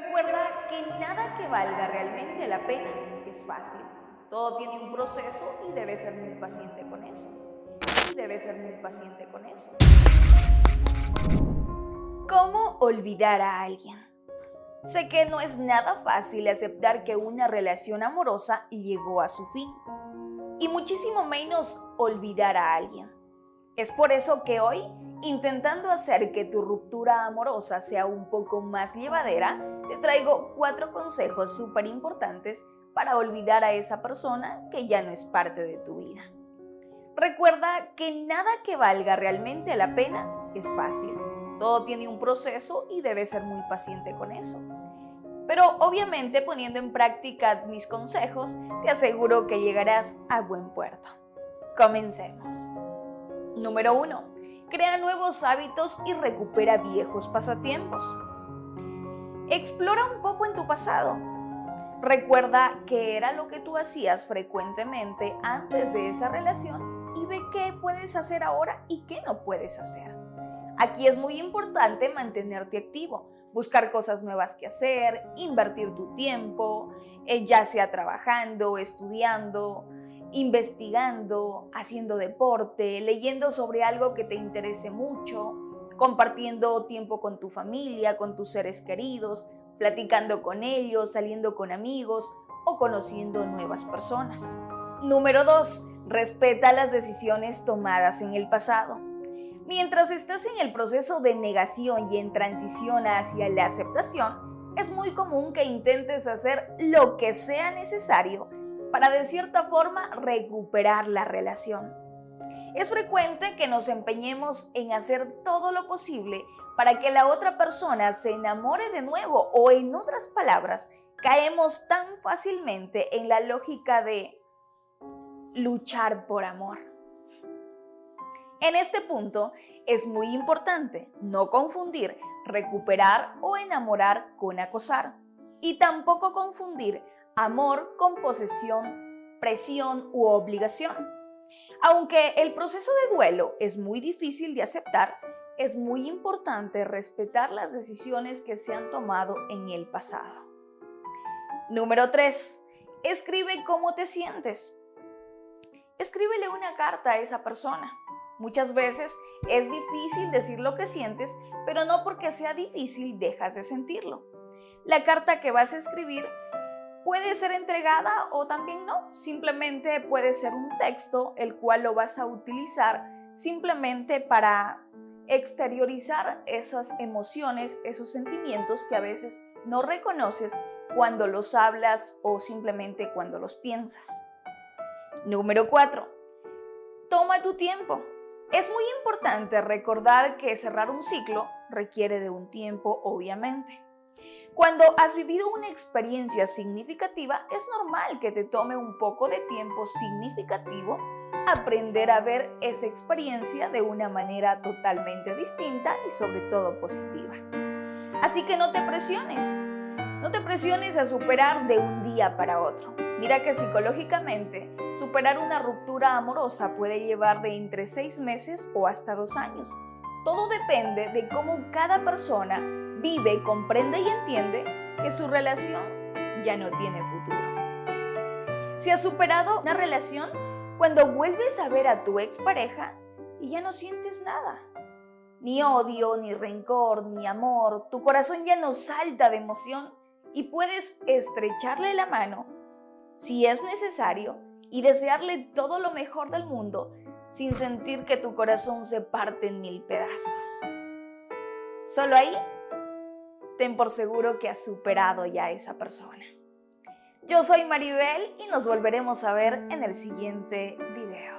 Recuerda que nada que valga realmente la pena es fácil. Todo tiene un proceso y debes ser muy paciente con eso. Y debes ser muy paciente con eso. ¿Cómo olvidar a alguien? Sé que no es nada fácil aceptar que una relación amorosa llegó a su fin. Y muchísimo menos olvidar a alguien. Es por eso que hoy, intentando hacer que tu ruptura amorosa sea un poco más llevadera, te traigo cuatro consejos súper importantes para olvidar a esa persona que ya no es parte de tu vida. Recuerda que nada que valga realmente la pena es fácil. Todo tiene un proceso y debes ser muy paciente con eso. Pero obviamente poniendo en práctica mis consejos, te aseguro que llegarás a buen puerto. Comencemos. Número 1. Crea nuevos hábitos y recupera viejos pasatiempos. Explora un poco en tu pasado. Recuerda qué era lo que tú hacías frecuentemente antes de esa relación y ve qué puedes hacer ahora y qué no puedes hacer. Aquí es muy importante mantenerte activo, buscar cosas nuevas que hacer, invertir tu tiempo, eh, ya sea trabajando, estudiando, investigando, haciendo deporte, leyendo sobre algo que te interese mucho, compartiendo tiempo con tu familia, con tus seres queridos, platicando con ellos, saliendo con amigos o conociendo nuevas personas. Número 2. Respeta las decisiones tomadas en el pasado. Mientras estás en el proceso de negación y en transición hacia la aceptación, es muy común que intentes hacer lo que sea necesario para de cierta forma recuperar la relación. Es frecuente que nos empeñemos en hacer todo lo posible para que la otra persona se enamore de nuevo o en otras palabras, caemos tan fácilmente en la lógica de luchar por amor. En este punto es muy importante no confundir recuperar o enamorar con acosar y tampoco confundir amor con posesión, presión u obligación. Aunque el proceso de duelo es muy difícil de aceptar, es muy importante respetar las decisiones que se han tomado en el pasado. Número 3. Escribe cómo te sientes. Escríbele una carta a esa persona. Muchas veces es difícil decir lo que sientes, pero no porque sea difícil dejas de sentirlo. La carta que vas a escribir puede ser entregada o también no. Simplemente puede ser un texto el cual lo vas a utilizar simplemente para exteriorizar esas emociones, esos sentimientos que a veces no reconoces cuando los hablas o simplemente cuando los piensas. Número 4. Toma tu tiempo. Es muy importante recordar que cerrar un ciclo requiere de un tiempo, obviamente. Cuando has vivido una experiencia significativa, es normal que te tome un poco de tiempo significativo aprender a ver esa experiencia de una manera totalmente distinta y sobre todo positiva. Así que no te presiones, no te presiones a superar de un día para otro. Mira que psicológicamente superar una ruptura amorosa puede llevar de entre seis meses o hasta dos años. Todo depende de cómo cada persona vive, comprende y entiende que su relación ya no tiene futuro. Si has superado una relación, cuando vuelves a ver a tu expareja y ya no sientes nada, ni odio, ni rencor, ni amor, tu corazón ya no salta de emoción, y puedes estrecharle la mano si es necesario y desearle todo lo mejor del mundo sin sentir que tu corazón se parte en mil pedazos. Solo ahí, ten por seguro que has superado ya esa persona. Yo soy Maribel y nos volveremos a ver en el siguiente video.